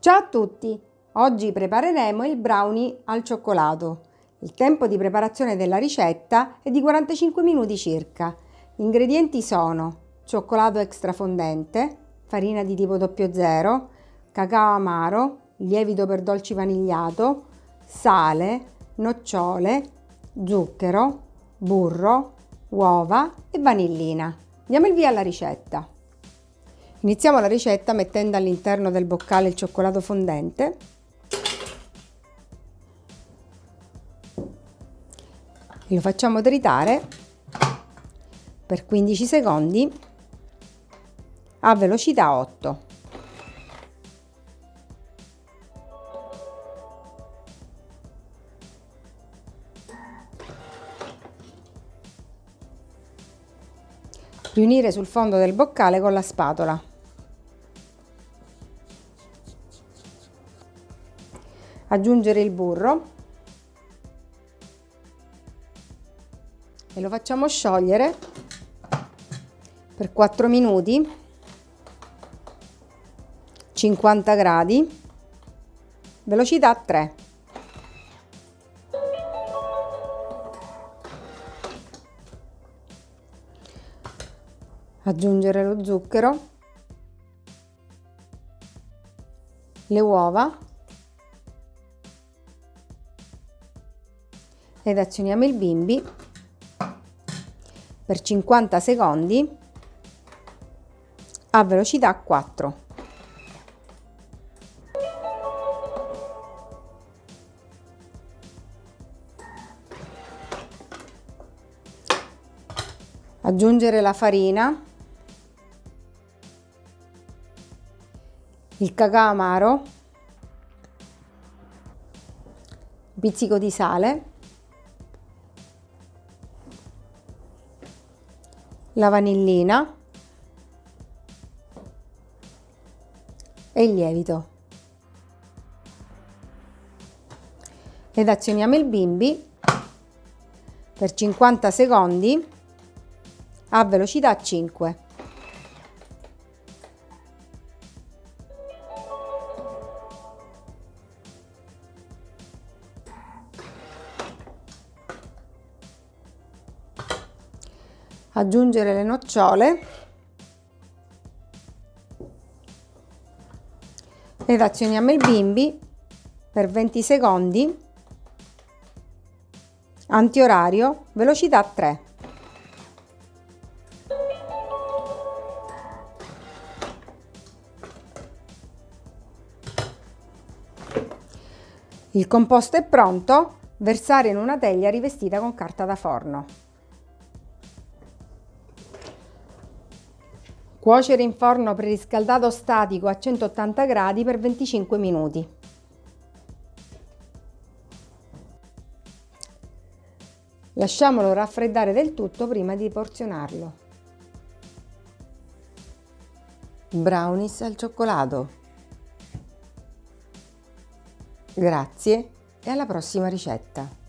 Ciao a tutti! Oggi prepareremo il brownie al cioccolato. Il tempo di preparazione della ricetta è di 45 minuti circa. Gli ingredienti sono cioccolato extra fondente, farina di tipo 00, cacao amaro, lievito per dolci vanigliato, sale, nocciole, zucchero, burro, uova e vanillina. Diamo il via alla ricetta. Iniziamo la ricetta mettendo all'interno del boccale il cioccolato fondente. Lo facciamo tritare per 15 secondi a velocità 8. Riunire sul fondo del boccale con la spatola. Aggiungere il burro. E lo facciamo sciogliere per 4 minuti. 50 gradi. Velocità 3 aggiungere lo zucchero. Le uova ed azioniamo il bimbi per 50 secondi a velocità 4. Aggiungere la farina, il cacao amaro, un pizzico di sale la vanillina e il lievito. Ed azioniamo il bimbi per 50 secondi a velocità 5. Aggiungere le nocciole ed azioniamo il bimbi per 20 secondi antiorario velocità 3 Il composto è pronto, versare in una teglia rivestita con carta da forno. Cuocere in forno preriscaldato statico a 180 gradi per 25 minuti. Lasciamolo raffreddare del tutto prima di porzionarlo. Brownies al cioccolato. Grazie e alla prossima ricetta!